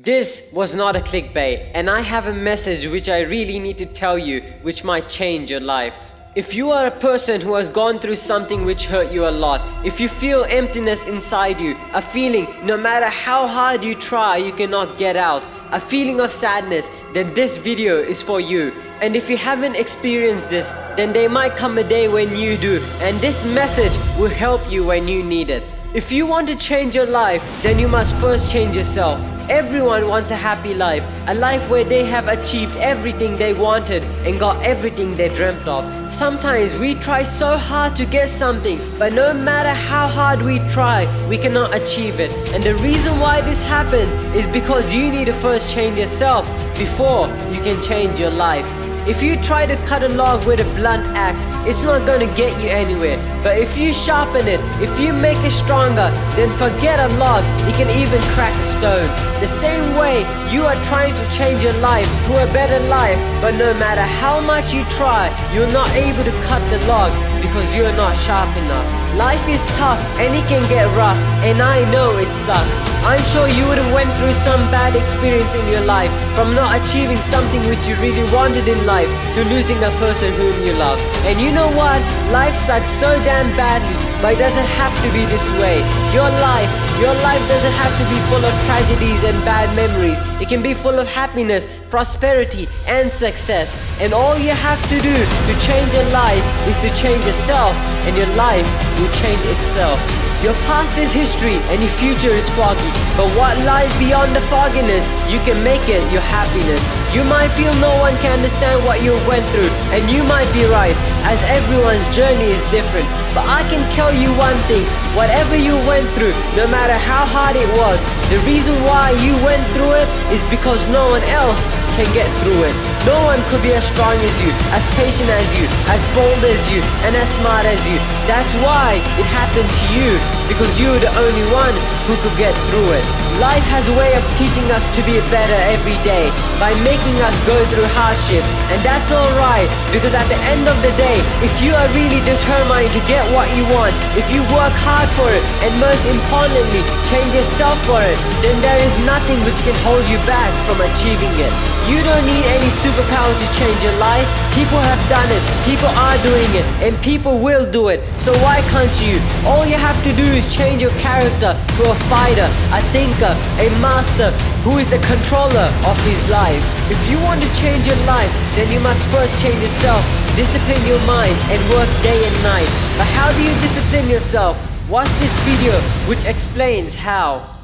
This was not a clickbait, and I have a message which I really need to tell you, which might change your life. If you are a person who has gone through something which hurt you a lot, if you feel emptiness inside you, a feeling no matter how hard you try you cannot get out, a feeling of sadness, then this video is for you. And if you haven't experienced this, then there might come a day when you do, and this message will help you when you need it. If you want to change your life, then you must first change yourself. Everyone wants a happy life, a life where they have achieved everything they wanted and got everything they dreamt of. Sometimes we try so hard to get something, but no matter how hard we try, we cannot achieve it. And the reason why this happens is because you need to first change yourself before you can change your life. If you try to cut a log with a blunt axe, it's not gonna get you anywhere. But if you sharpen it, if you make it stronger, then forget a log, it can even crack a stone. The same way, you are trying to change your life to a better life, but no matter how much you try, you're not able to cut the log because you're not sharp enough. Life is tough and it can get rough, and I know it sucks. I'm sure you would have went through some bad experience in your life, from not achieving something which you really wanted in life to losing a person whom you love. And you know what? Life sucks so damn badly, but it doesn't have to be this way. Your life, your life doesn't have to be full of tragedies and bad memories. It can be full of happiness, prosperity, and success. And all you have to do to change your life is to change yourself, and your life will change itself. Your past is history and your future is foggy. But what lies beyond the fogginess, you can make it your happiness. You might feel no one can understand what you went through, and you might be right, as everyone's journey is different. But I can tell you one thing, whatever you went through, no matter how hard it was, the reason why you went through it is because no one else can get through it. No one could be as strong as you, as patient as you, as bold as you, and as smart as you. That's why it happened to you, because you're the only one who could get through it. Life has a way of teaching us to be better every day by making us go through hardship. And that's alright because at the end of the day, if you are really determined to get what you want, if you work hard for it, and most importantly, change yourself for it, then there is nothing which can hold you back from achieving it. You don't need any superpower to change your life. People have done it, people are doing it, and people will do it. So why can't you? All you have to do is change your character to a fighter, a thinker, a master who is the controller of his life. If you want to change your life, then you must first change yourself, discipline your mind, and work day and night. But how do you discipline yourself? Watch this video which explains how.